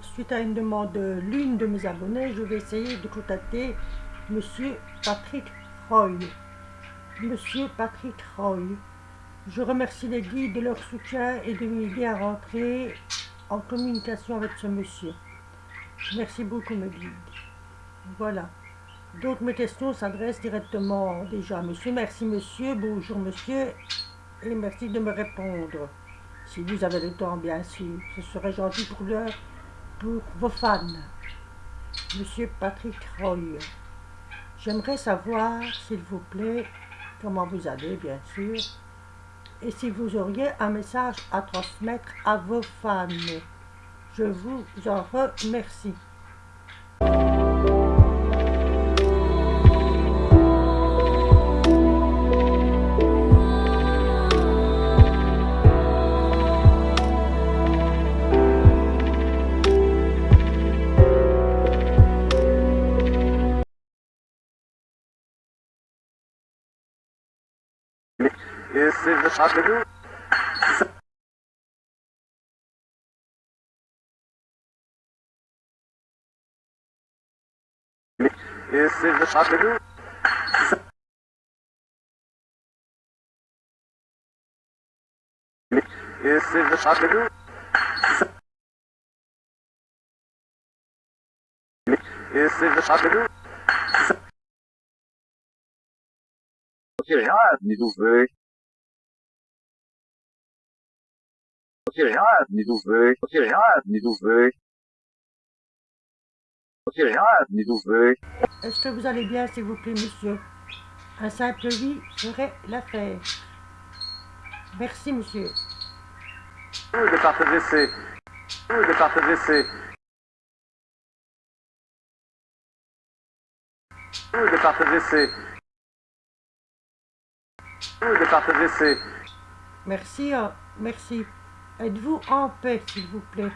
suite à une demande de l'une de mes abonnés, je vais essayer de contacter Monsieur Patrick Roy. Monsieur Patrick Roy, je remercie les guides de leur soutien et de m'aider à rentrer en communication avec ce monsieur. Merci beaucoup mes guides. Voilà. Donc mes questions s'adressent directement déjà à monsieur. Merci monsieur, bonjour monsieur, et merci de me répondre. Si vous avez le temps, bien sûr, ce serait gentil pour l'heure, vos fans. Monsieur Patrick Roy, j'aimerais savoir, s'il vous plaît, comment vous allez, bien sûr, et si vous auriez un message à transmettre à vos fans. Je vous en remercie. seja rápido. E seja rápido. E seja rápido. E seja rápido. Okay, I have needles there. Est-ce que vous allez bien, s'il vous plaît, monsieur? Un simple oui ferait l'affaire. Merci, monsieur. Où de partager ces... Où de partager ces... Où de partager ces... Où de partager ces... Merci, euh, merci. Êtes-vous en paix, s'il vous plaît?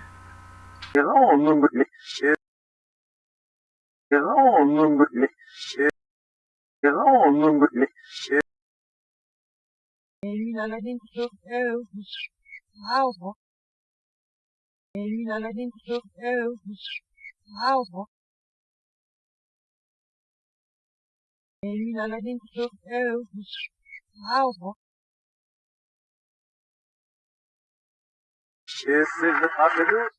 This is the popular